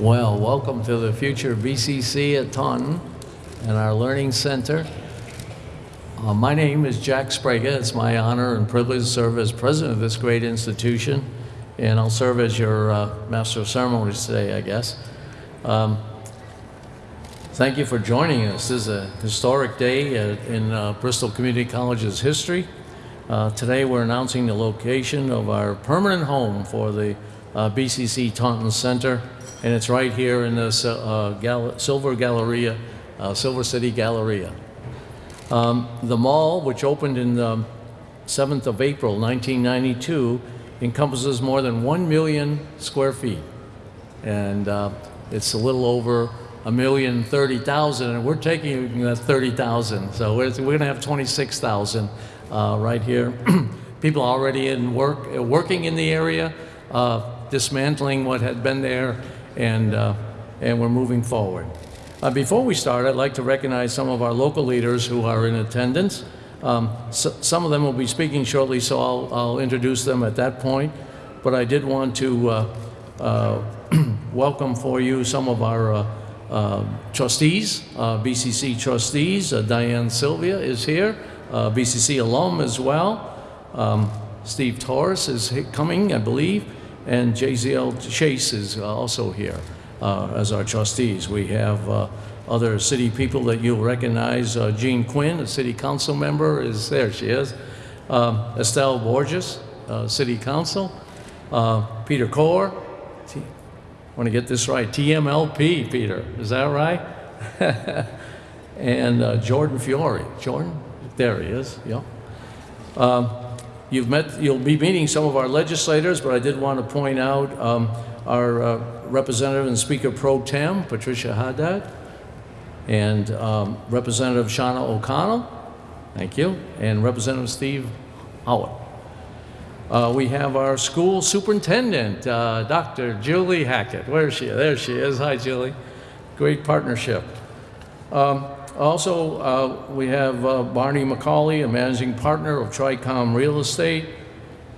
Well, welcome to the future BCC at Taunton and our Learning Center. Uh, my name is Jack Sbrega. It's my honor and privilege to serve as president of this great institution, and I'll serve as your uh, master of ceremonies today, I guess. Um, thank you for joining us. This is a historic day in uh, Bristol Community College's history. Uh, today we're announcing the location of our permanent home for the uh, BCC Taunton Center, and it's right here in the uh, Gal Silver Galleria, uh, Silver City Galleria. Um, the mall, which opened in the 7th of April 1992, encompasses more than 1 million square feet, and uh, it's a little over a million thirty thousand, and we're taking that thirty thousand, so we're, we're going to have twenty-six thousand uh, right here. People already in work, working in the area, uh, dismantling what had been there, and, uh, and we're moving forward. Uh, before we start, I'd like to recognize some of our local leaders who are in attendance. Um, so, some of them will be speaking shortly, so I'll, I'll, introduce them at that point. But I did want to uh, uh, welcome for you some of our uh, uh, trustees, uh, BCC trustees. Diane Sylvia is here, BCC alum as well. Um, Steve Torres is coming, I believe, and JZL Chase is also here uh, as our trustees. We have uh, other city people that you'll recognize. Uh, Jean Quinn, a city council member, is there. She is. Um, Estelle Borges, city council. Peter Core. T want to get this right. TMLP, Peter. Is that right? and uh, Jordan Fiore. Jordan? There he is. Yeah. Um, you've met, you'll be meeting some of our legislators, but I did want to point out um, our uh, Representative and Speaker Pro Tem, Patricia Haddad, and um, Representative Shauna O'Connell, thank you, and Representative Steve Howitt. Uh, we have our school superintendent, uh, Dr. Julie Hackett. Where is she? There she is. Hi, Julie. Great partnership. Um, also, uh, we have uh, Barney McCauley, a managing partner of Tricom Real Estate.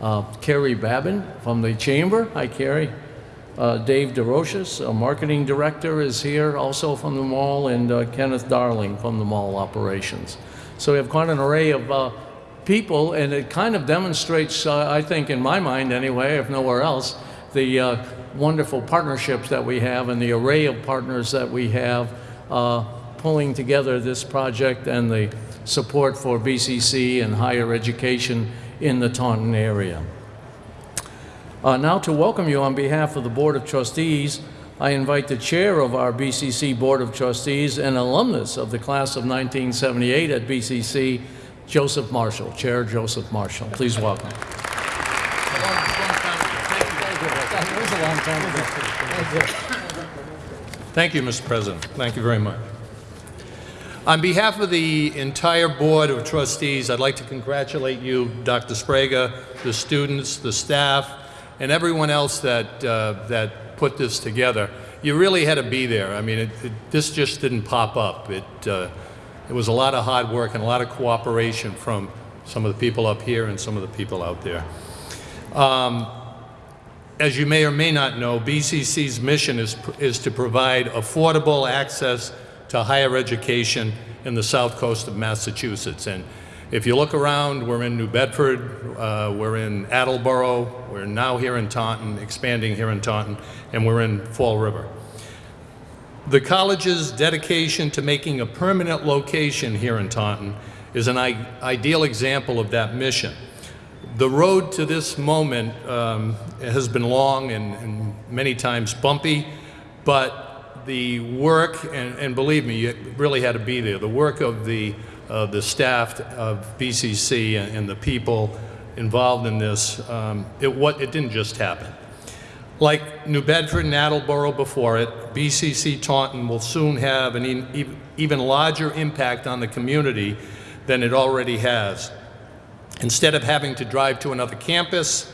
Uh, Carrie Babin from the Chamber. Hi, Carrie. Uh, Dave DeRoches, a marketing director, is here also from the mall, and uh, Kenneth Darling from the mall operations. So we have quite an array of uh, people, and it kind of demonstrates, I think, in my mind anyway, if nowhere else, the wonderful partnerships that we have and the array of partners that we have pulling together this project and the support for BCC and higher education in the Taunton area. Uh, now to welcome you on behalf of the Board of Trustees, I invite the chair of our BCC Board of Trustees and alumnus of the class of 1978 at BCC, Joseph Marshall. Chair Joseph Marshall, please welcome. Thank you, Mr. President. Thank you very much. On behalf of the entire Board of Trustees, I'd like to congratulate you, Dr. Sbrega, the students, the staff, and everyone else that, uh, that put this together. You really had to be there. I mean, it, it, this just didn't pop up. It, uh, it was a lot of hard work and a lot of cooperation from some of the people up here and some of the people out there. Um, as you may or may not know, BCC's mission is, is to provide affordable access to higher education in the south coast of Massachusetts. And if you look around, we're in New Bedford, uh, we're in Attleboro, we're now here in Taunton, expanding here in Taunton, and we're in Fall River. The college's dedication to making a permanent location here in Taunton is an ideal example of that mission. The road to this moment um, has been long and, and, many times bumpy, but the work, and, and believe me, you really had to be there, the work of the uh, the staff of BCC and, and, the people involved in this, um, it, what, it didn't just happen. Like New Bedford and Attleboro before it, BCC Taunton will soon have an e even larger impact on the community than it already has. Instead of having to drive to another campus,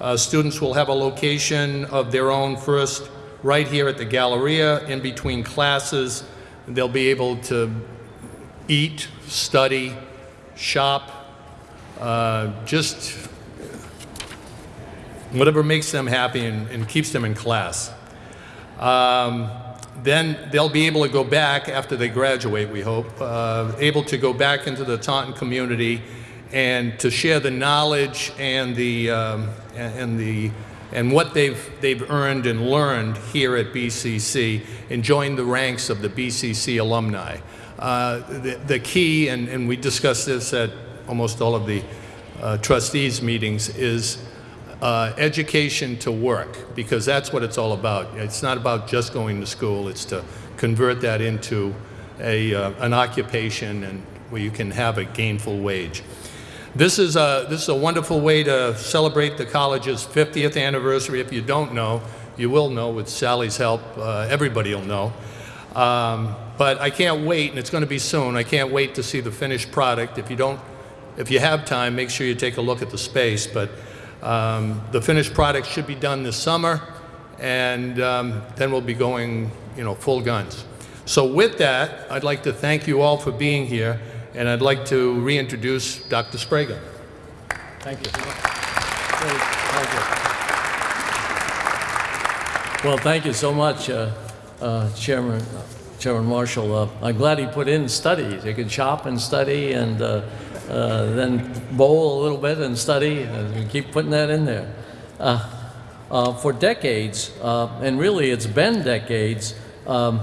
uh, students will have a location of their own first right here at the Galleria in between classes. They'll be able to eat, study, shop, uh, just whatever makes them happy and, and, keeps them in class. Um, then they'll be able to go back after they graduate, we hope, uh, able to go back into the Taunton community and to share the knowledge and the, um, and and the, and what they've, they've earned and learned here at BCC and joined the ranks of the BCC alumni. Uh, the, the key, and, and we discussed this at almost all of the uh, trustees meetings, is uh, education to work, because that's what it's all about. It's not about just going to school, it's to convert that into a, uh, an occupation and where you can have a gainful wage. This is, a, this is a wonderful way to celebrate the college's 50th anniversary. If you don't know, you will know with Sally's help. Uh, everybody will know. Um, but I can't wait, and it's going to be soon. I can't wait to see the finished product. If you don't, if you have time, make sure you take a look at the space. But um, the finished product should be done this summer, and um, then we'll be going, you know, full guns. So with that, I'd like to thank you all for being here, and I'd like to reintroduce Dr. Sbrega. Thank you. Thank you. Well, thank you so much, uh, uh, Chairman, Chairman Marshall. Uh, I'm glad he put in studies. You can shop and study and uh, uh, then bowl a little bit and study and keep putting that in there. Uh, uh, for decades, uh, and really it's been decades, um,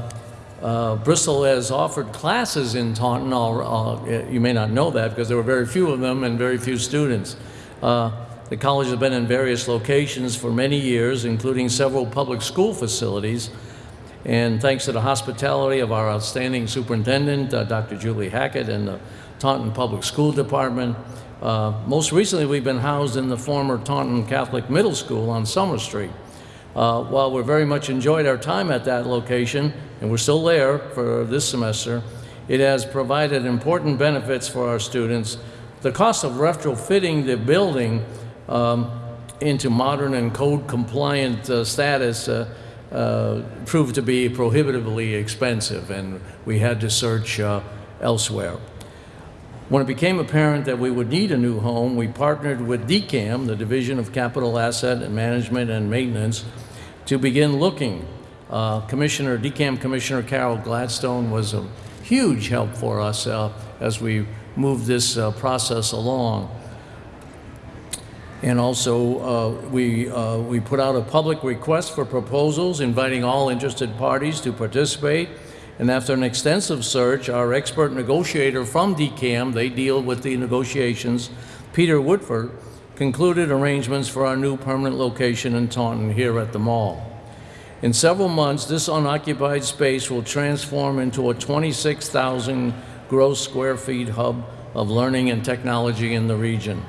uh, Bristol has offered classes in Taunton. Uh, you may not know that because there were very few of them and very few students. Uh, the college has been in various locations for many years, including several public school facilities. And thanks to the hospitality of our outstanding superintendent, uh, Dr. Julie Hackett, and the Taunton Public School Department, uh, most recently we've been housed in the former Taunton Catholic Middle School on Summer Street. Uh, while we very much enjoyed our time at that location, and we're still there for this semester, it has provided important benefits for our students. The cost of retrofitting the building um, into modern and code compliant uh, status uh, uh, proved to be prohibitively expensive, and we had to search uh, elsewhere. When it became apparent that we would need a new home, we partnered with DCAM, the Division of Capital Asset and Management and Maintenance, to begin looking. Uh, Commissioner, DCAM Commissioner Carol Gladstone was a huge help for us uh, as we moved this uh, process along. And also, uh, we, uh, we put out a public request for proposals, inviting all interested parties to participate. And after an extensive search, our expert negotiator from DCAM, they deal with the negotiations, Peter Woodford, concluded arrangements for our new permanent location in Taunton here at the mall. In several months, this unoccupied space will transform into a 26,000 gross square feet hub of learning and technology in the region.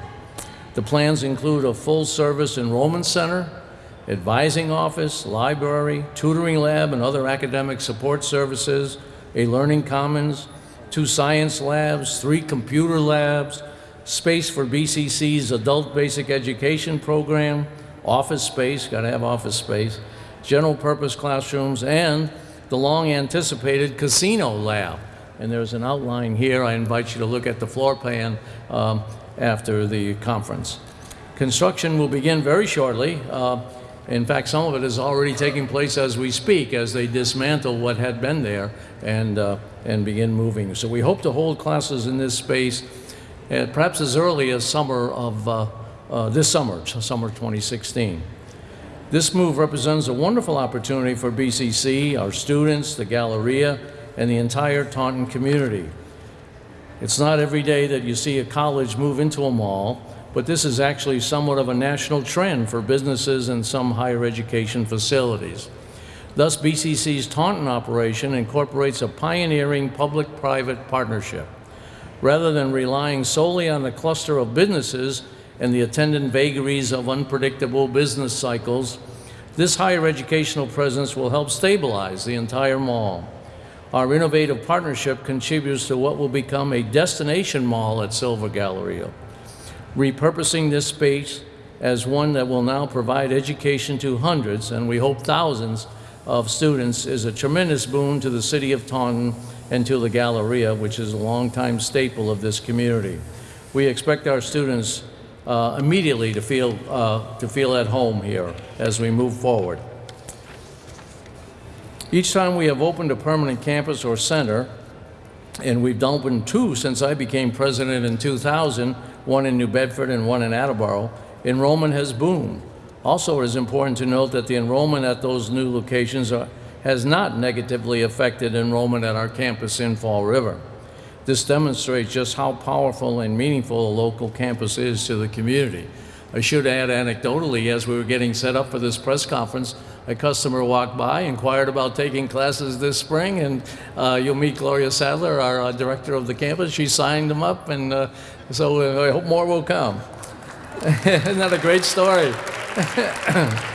The plans include a full-service enrollment center, advising office, library, tutoring lab, and other academic support services, a learning commons, two science labs, three computer labs, space for BCC's adult basic education program, office space, got to have office space, general purpose classrooms, and the long anticipated casino lab. And there's an outline here. I invite you to look at the floor plan um, after the conference. Construction will begin very shortly. Uh, in fact, some of it is already taking place as we speak, as they dismantle what had been there and, uh, and begin moving. So we hope to hold classes in this space uh, perhaps as early as summer of uh, uh, this summer, summer 2016. This move represents a wonderful opportunity for BCC, our students, the Galleria, and the entire Taunton community. It's not every day that you see a college move into a mall, but this is actually somewhat of a national trend for businesses and some higher education facilities. Thus, BCC's Taunton operation incorporates a pioneering public-private partnership. Rather than relying solely on the cluster of businesses and the attendant vagaries of unpredictable business cycles, this higher educational presence will help stabilize the entire mall. Our innovative partnership contributes to what will become a destination mall at Silver Galleria, repurposing this space as one that will now provide education to hundreds, and we hope thousands, of students is a tremendous boon to the city of Taunton and to the Galleria, which is a longtime staple of this community. We expect our students uh, immediately to feel, uh, to feel at home here as we move forward. Each time we have opened a permanent campus or center, and we've opened two since I became president in 2000, one in New Bedford and one in Attleboro, enrollment has boomed. Also, it is important to note that the enrollment at those new locations are, has not negatively affected enrollment at our campus in Fall River. This demonstrates just how powerful and meaningful a local campus is to the community. I should add anecdotally, as we were getting set up for this press conference, a customer walked by, inquired about taking classes this spring, and uh, you'll meet Gloria Sadler, our uh, director of the campus. She signed them up, and uh, so uh, I hope more will come. Isn't that a great story?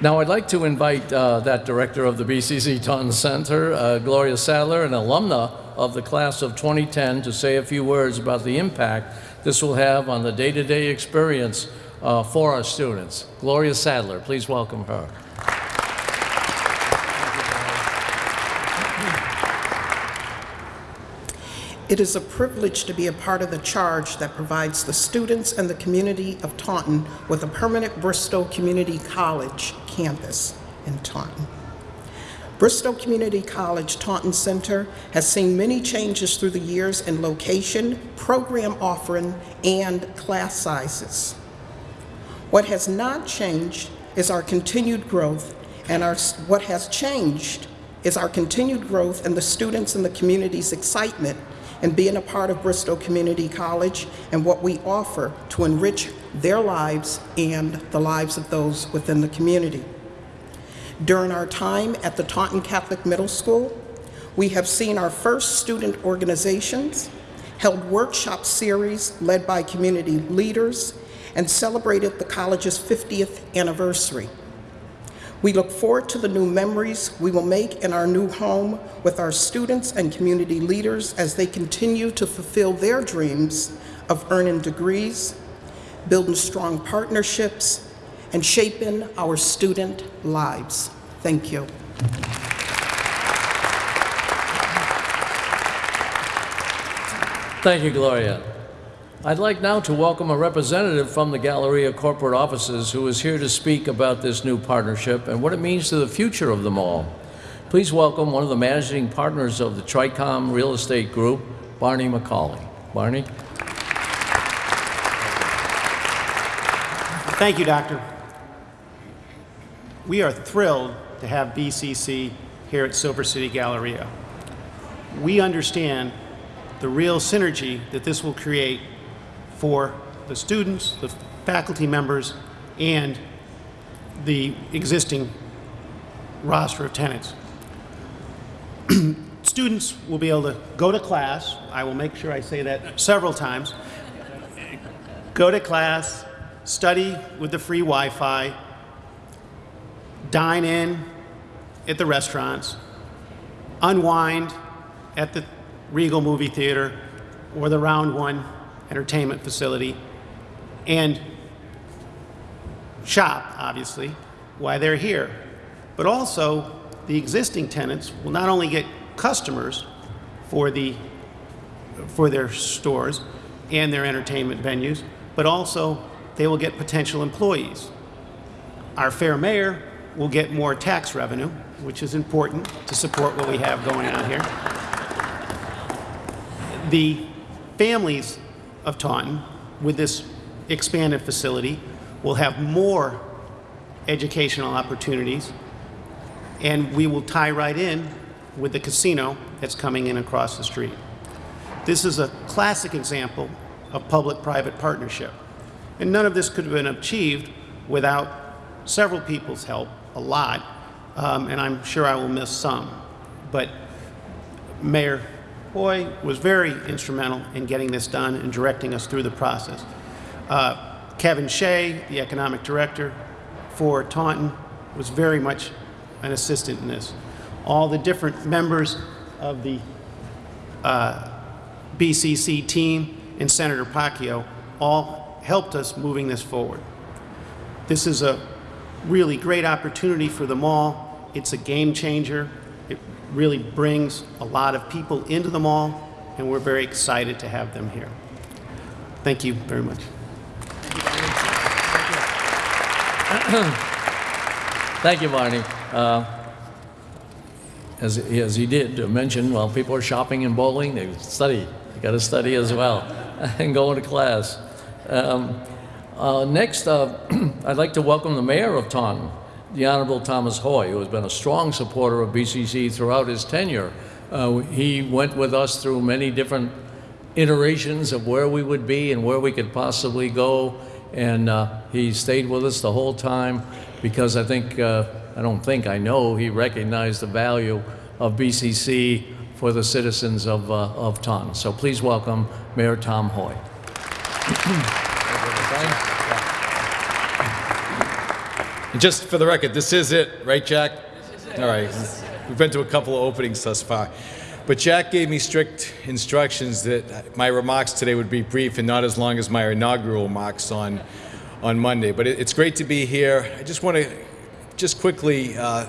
Now, I'd like to invite uh, that director of the BCC Taunton Center, uh, Gloria Sadler, an alumna of the class of 2010, to say a few words about the impact this will have on the day-to-day experience uh, for our students. Gloria Sadler, please welcome her. It is a privilege to be a part of the charge that provides the students and the community of Taunton with a permanent Bristol Community College campus in Taunton. Bristow Community College Taunton Center has seen many changes through the years in location, program offering, and class sizes. What has not changed is our continued growth, and our, what has changed is our continued growth and the students and the community's excitement in being a part of Bristol Community College and what we offer to enrich their lives and the lives of those within the community. During our time at the Taunton Catholic Middle School, we have seen our first student organizations, held workshop series led by community leaders, and celebrated the college's 50th anniversary. We look forward to the new memories we will make in our new home with our students and community leaders as they continue to fulfill their dreams of earning degrees, building strong partnerships, and shaping our student lives. Thank you. Thank you, Gloria. I'd like now to welcome a representative from the Galleria corporate offices who is here to speak about this new partnership and what it means to the future of the mall. Please welcome one of the managing partners of the Tricom Real Estate Group, Barney McCauley. Barney? Thank you, Doctor. We are thrilled to have BCC here at Silver City Galleria. We understand the real synergy that this will create for the students, the faculty members, and the existing roster of tenants. students will be able to go to class. I will make sure I say that several times. Go to class, study with the free Wi-Fi, dine in at the restaurants, unwind at the Regal movie theater or the Round One entertainment facility, and shop, obviously, while they're here. But also, the existing tenants will not only get customers for, the, for their stores and their entertainment venues, but also they will get potential employees. Our fair mayor will get more tax revenue, which is important to support what we have going on here. The families of Taunton, with this expanded facility, will have more educational opportunities, and we will tie right in with the casino that's coming in across the street. This is a classic example of public-private partnership. And none of this could have been achieved without several people's help, a lot, um, and I'm sure I will miss some. But Mayor Hoye was very instrumental in getting this done and directing us through the process. Uh, Kevin Shea, the economic director for Taunton, was very much an assistant in this. All the different members of the uh, BCC team and Senator Pacheco all helped us moving this forward. This is a really great opportunity for the mall. It's a game changer. It really brings a lot of people into the mall, and we're very excited to have them here. Thank you very much. Thank you, Barney. Uh, as, as he did mention, while people are shopping and bowling, they study. They got to study as well and go into class. Um, uh, next, uh, I'd like to welcome the mayor of Taunton, the Honorable Thomas Hoye, who has been a strong supporter of BCC throughout his tenure. Uh, he went with us through many different iterations of where we would be and where we could possibly go. And uh, he stayed with us the whole time because I think, uh, I don't think, I know he recognized the value of BCC for the citizens of, uh, of Taunton. So please welcome Mayor Tom Hoye. And just for the record, this is it, right, Jack? All right. We've been to a couple of openings thus far. But Jack gave me strict instructions that my remarks today would be brief and not as long as my inaugural remarks on, on Monday. But it, it's great to be here. I just want to just quickly uh,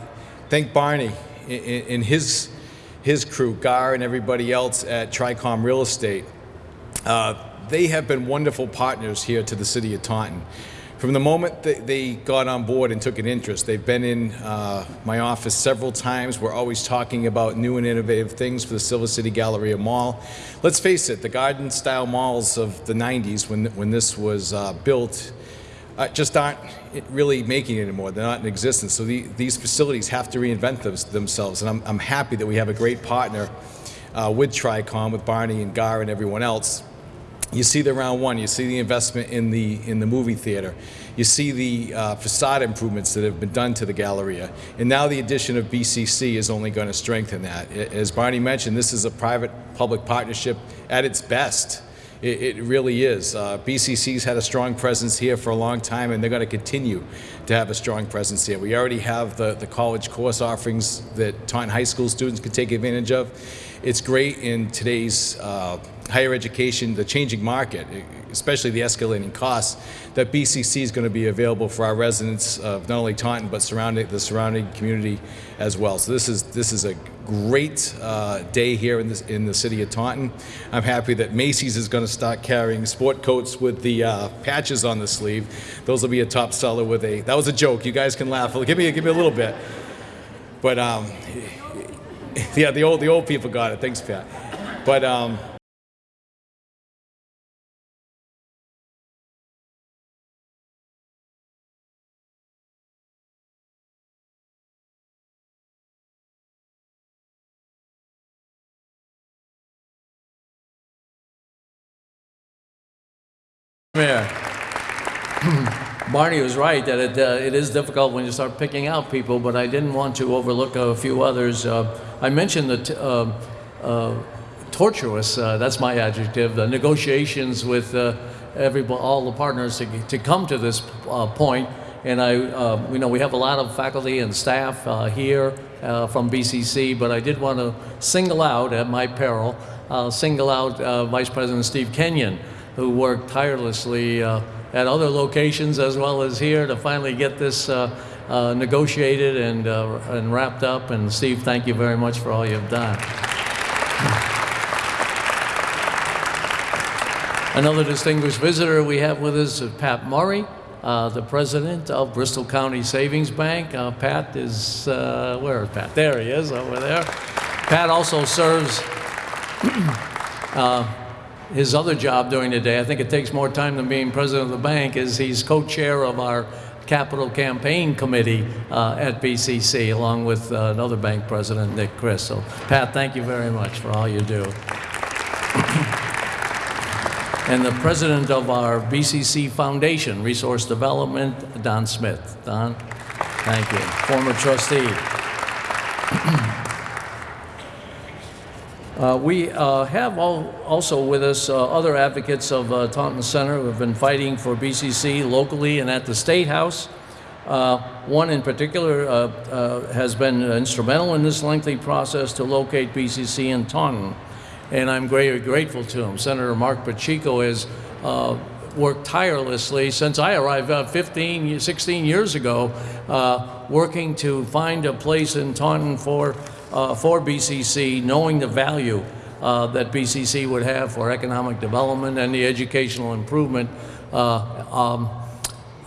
thank Barney and his, his crew, Gar and everybody else at Tricom Real Estate. Uh, they have been wonderful partners here to the city of Taunton. From the moment that they got on board and took an interest, they've been in uh, my office several times. We're always talking about new and innovative things for the Silver City Galleria Mall. Let's face it, the garden-style malls of the 90s, when, when this was uh, built, uh, just aren't really making it anymore. They're not in existence. So the, these facilities have to reinvent them, themselves. And I'm, I'm happy that we have a great partner uh, with Tricom, with Barney and Gar and everyone else you see the round one, you see the investment in the, in the movie theater, you see the uh, facade improvements that have been done to the Galleria, and now the addition of BCC is only going to strengthen that. As Barney mentioned, this is a private-public partnership at its best. It, it really is. Uh, BCC's had a strong presence here for a long time, and they're going to continue to have a strong presence here. We already have the, the college course offerings that Taunton High School students can take advantage of. It's great in today's uh, higher education, the changing market, especially the escalating costs, that BCC is going to be available for our residents of not only Taunton but surrounding the surrounding community as well. So this is this is a great uh, day here in this in the city of Taunton. I'm happy that Macy's is going to start carrying sport coats with the uh, patches on the sleeve. Those will be a top seller with a. That was a joke. You guys can laugh. Give me give me a little bit. But um, yeah, the old the old people got it. Thanks, Pat. But um, Barney was right that it, uh, it is difficult when you start picking out people, but I didn't want to overlook a few others. Uh, I mentioned the uh, uh, tortuous, uh, that's my adjective, the negotiations with every, all the partners to, to come to this point. And I, you know, we have a lot of faculty and staff here from BCC, but I did want to single out, at my peril, single out Vice President Steve Kenyon, who worked tirelessly at other locations as well as here to finally get this uh, uh, negotiated and, uh, and wrapped up. And Steve, thank you very much for all you've done. Another distinguished visitor we have with us is Pat Murray, uh, the president of Bristol County Savings Bank. Uh, Pat is, uh, where is Pat? There he is, over there. Pat also serves his other job during the day. I think it takes more time than being president of the bank, is he's co-chair of our capital campaign committee uh, at BCC, along with uh, another bank president, Nick Christ. So, Pat, thank you very much for all you do. and the president of our BCC Foundation, Resource Development, Don Smith. Don, thank you. Former trustee. Uh, we uh, have all, also with us uh, other advocates of uh, Taunton Center who have been fighting for BCC locally and at the State House. Uh, one in particular uh, has been instrumental in this lengthy process to locate BCC in Taunton, and I'm very grateful to him. Senator Marc Pacheco has worked tirelessly since I arrived uh, 15, 16 years ago, working to find a place in Taunton for, uh, for BCC, knowing the value uh, that BCC would have for economic development and the educational improvement. Uh, um,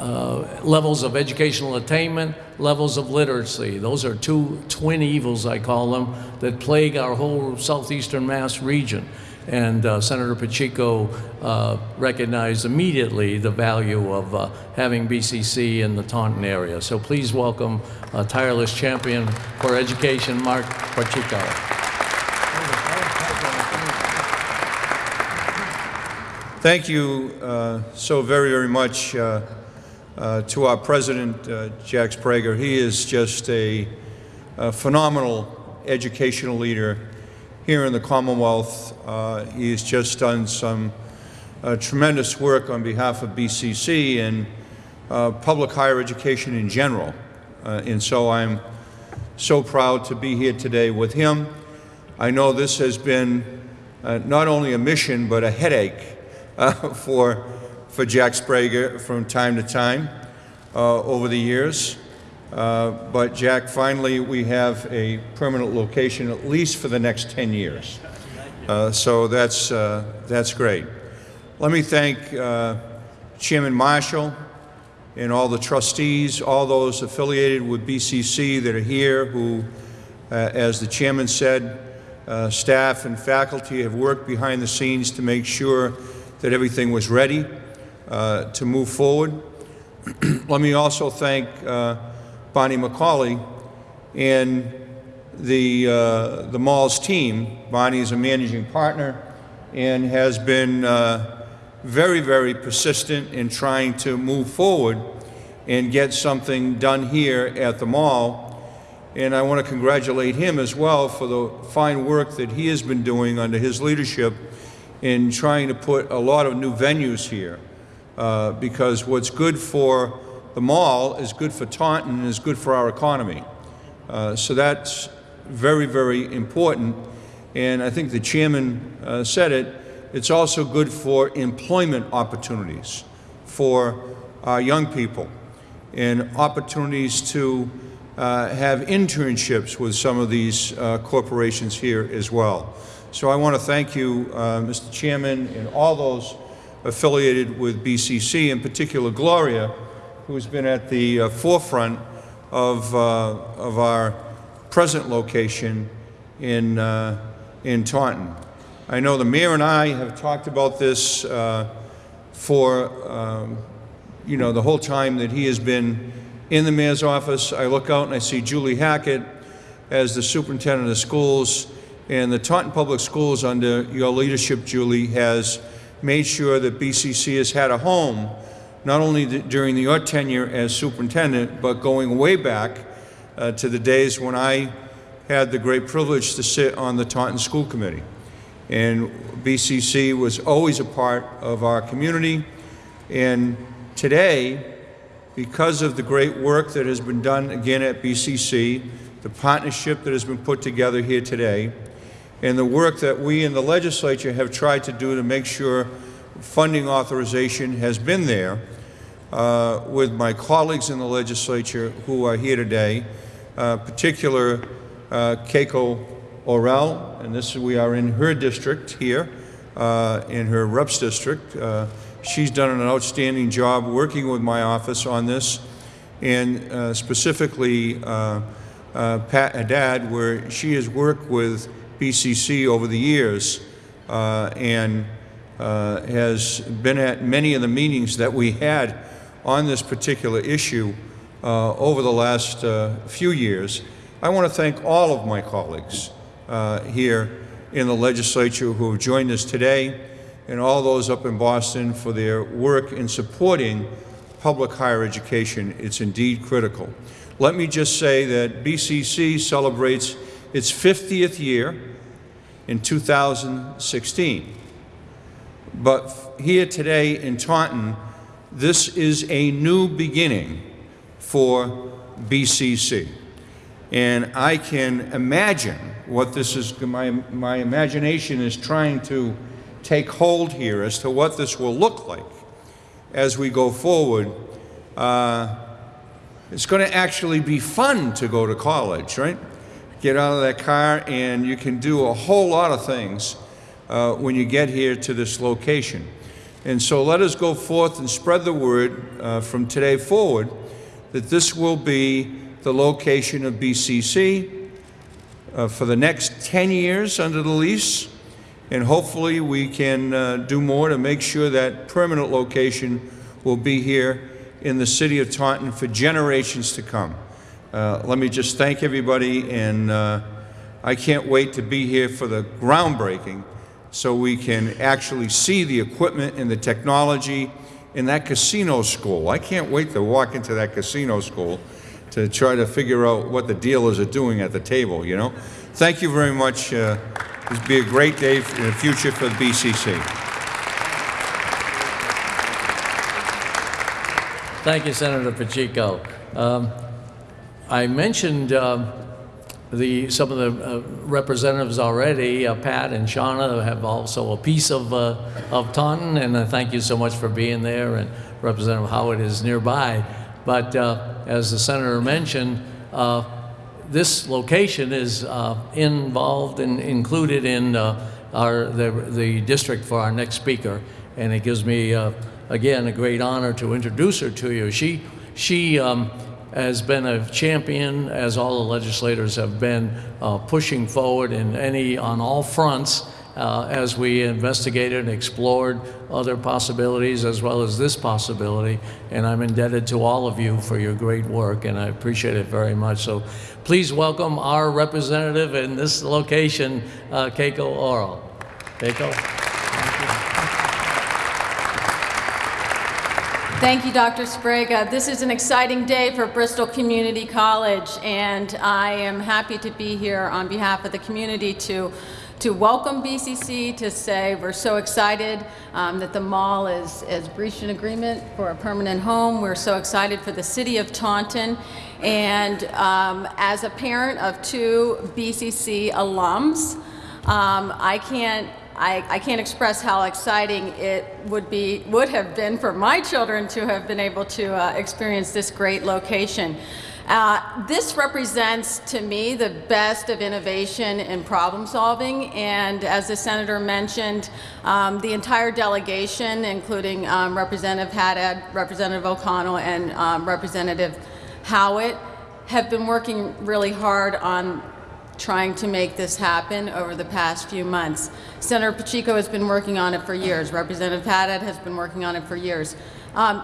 uh, levels of educational attainment, levels of literacy. Those are two twin evils, I call them, that plague our whole southeastern Mass region. And uh, Senator Pacheco uh, recognized immediately the value of uh, having BCC in the Taunton area. So please welcome a tireless champion for education, Marc Pacheco. Thank you uh, so very, very much uh, uh, to our president, Jack Sbrega. He is just a, a phenomenal educational leader here in the Commonwealth. Uh, he has just done some uh, tremendous work on behalf of BCC and uh, public higher education in general. Uh, and so I'm so proud to be here today with him. I know this has been uh, not only a mission, but a headache uh, for, for Jack Sbrega from time to time over the years. Uh, but Jack, finally, we have a permanent location at least for the next 10 years. Uh, so that's, uh, that's great. Let me thank Chairman Marshall and all the trustees, all those affiliated with BCC that are here who, as the chairman said, uh, staff and faculty have worked behind the scenes to make sure that everything was ready uh, to move forward. Let me also thank uh, Barney McCauley and the, uh, the mall's team. Barney is a managing partner and has been uh, very, very persistent in trying to move forward and get something done here at the mall. And I want to congratulate him as well for the fine work that he has been doing under his leadership in trying to put a lot of new venues here. Uh, because what's good for the mall is good for Taunton and is good for our economy. Uh, so that's very, very important. And I think the chairman uh, said it. It's also good for employment opportunities for our young people and opportunities to uh, have internships with some of these uh, corporations here as well. So I want to thank you, uh, Mr. Chairman, and all those affiliated with BCC, in particular Gloria, who's been at the uh, forefront of, uh, of our present location in, uh, in Taunton. I know the mayor and I have talked about this for, um, you know, the whole time that he has been in the mayor's office. I look out and I see Julie Hackett as the superintendent of schools, and the Taunton Public Schools, under your leadership, Julie, has made sure that BCC has had a home, not only during your tenure as superintendent, but going way back uh, to the days when I had the great privilege to sit on the Taunton School Committee. And BCC was always a part of our community. And today, because of the great work that has been done again at BCC, the partnership that has been put together here today, and the work that we in the legislature have tried to do to make sure funding authorization has been there uh, with my colleagues in the legislature who are here today, uh, particular uh, Keiko Orrall, and this we are in her district here, uh, in her reps district. Uh, she's done an outstanding job working with my office on this, and uh, specifically uh, Pat Haddad, where she has worked with BCC over the years and has been at many of the meetings that we had on this particular issue uh, over the last uh, few years. I want to thank all of my colleagues uh, here in the legislature who have joined us today and all those up in Boston for their work in supporting public higher education. It's indeed critical. Let me just say that BCC celebrates its 50th year in 2016. But here today in Taunton, this is a new beginning for BCC. And I can imagine what this is, my, my imagination is trying to take hold here as to what this will look like as we go forward. Uh, it's going to actually be fun to go to college, right? Get out of that car and you can do a whole lot of things uh, when you get here to this location. And so let us go forth and spread the word uh, from today forward that this will be the location of BCC uh, for the next 10 years under the lease. And hopefully, we can uh, do more to make sure that permanent location will be here in the city of Taunton for generations to come. Uh, let me just thank everybody, and uh, I can't wait to be here for the groundbreaking so we can actually see the equipment and the technology in that casino school. I can't wait to walk into that casino school to try to figure out what the dealers are doing at the table, you know? Thank you very much. Uh, this will be a great day in the future for the BCC. Thank you, Senator Pacheco. Um, I mentioned um, the, some of the uh, representatives already, uh, Pat and Shauna have also a piece of, uh, of Taunton, and uh, thank you so much for being there, and Representative Howitt is nearby. But uh, as the senator mentioned, uh, this location is involved and included in our, the, the district for our next speaker, and it gives me, again, a great honor to introduce her to you. She, she um, has been a champion, as all the legislators have been, uh, pushing forward in any, on all fronts, uh, as we investigated and explored other possibilities as well as this possibility. And I'm indebted to all of you for your great work, and I appreciate it very much. So please welcome our representative in this location, uh, Keiko Orrall. Keiko? Thank you, Dr. Sbrega. This is an exciting day for Bristol Community College, and I am happy to be here on behalf of the community to, to welcome BCC, to say we're so excited um, that the mall is, is breached an agreement for a permanent home. We're so excited for the city of Taunton. And um, as a parent of two BCC alums, um, I can't I, I, can't express how exciting it would be, would have been for my children to have been able to uh, experience this great location. Uh, this represents, to me, the best of innovation and problem solving. And as the senator mentioned, um, the entire delegation, including um, Representative Haddad, Representative O'Connell, and um, Representative Howitt, have been working really hard on trying to make this happen over the past few months. Senator Pacheco has been working on it for years. Representative Haddad has been working on it for years. Um,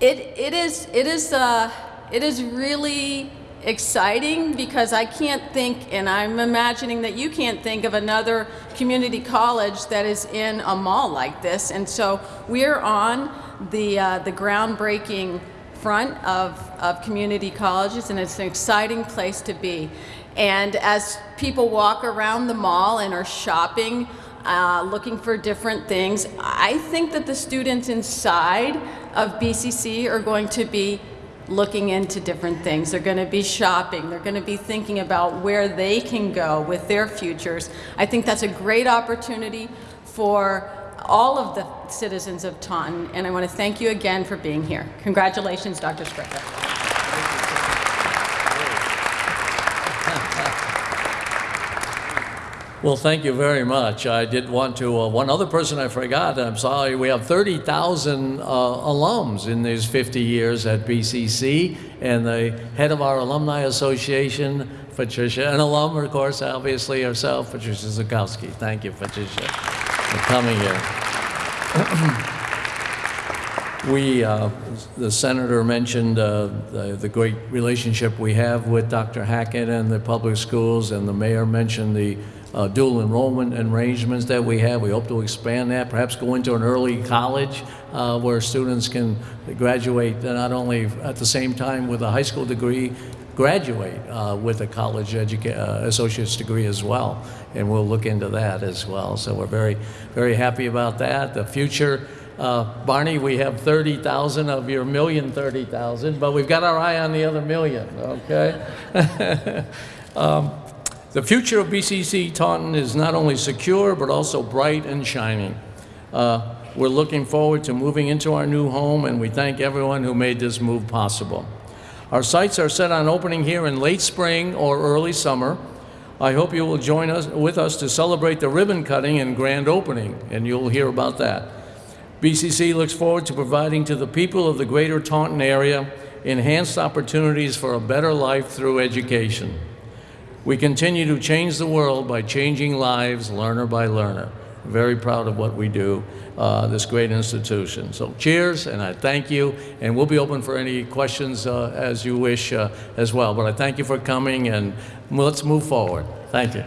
it, it is, it is, uh, it is really exciting because I can't think, and I'm imagining that you can't think of another community college that is in a mall like this. And so we're on the, uh, the groundbreaking front of, of community colleges, and it's an exciting place to be. And as people walk around the mall and are shopping, uh, looking for different things, I think that the students inside of BCC are going to be looking into different things. They're going to be shopping. They're going to be thinking about where they can go with their futures. I think that's a great opportunity for all of the citizens of Taunton, and I want to thank you again for being here. Congratulations, Dr. Sbrega. Well, thank you very much. I did want to, uh, one other person I forgot, I'm sorry, we have 30,000 uh, alums in these 50 years at BCC, and the head of our Alumni Association, Patricia, an alum, of course, obviously herself, Patricia Zukowski. Thank you, Patricia, for coming here. we, uh, the senator mentioned uh, the, the great relationship we have with Dr. Hackett and the public schools, and the mayor mentioned the uh, dual enrollment arrangements that we have. We hope to expand that, perhaps go into an early college uh, where students can graduate not only at the same time with a high school degree, graduate uh, with a college uh, associate's degree as well. And we'll look into that as well. So we're very, very happy about that. The future, uh, Barney, we have 30,000 of your million 30,000, but we've got our eye on the other million, okay? um, the future of BCC Taunton is not only secure, but also bright and shining. Uh, we're looking forward to moving into our new home, and we thank everyone who made this move possible. Our sights are set on opening here in late spring or early summer. I hope you will join us with us to celebrate the ribbon cutting and grand opening, and you'll hear about that. BCC looks forward to providing to the people of the greater Taunton area enhanced opportunities for a better life through education. We continue to change the world by changing lives learner by learner. Very proud of what we do, uh, this great institution. So cheers, and I thank you, and we'll be open for any questions uh, as you wish uh, as well. But I thank you for coming, and let's move forward. Thank you.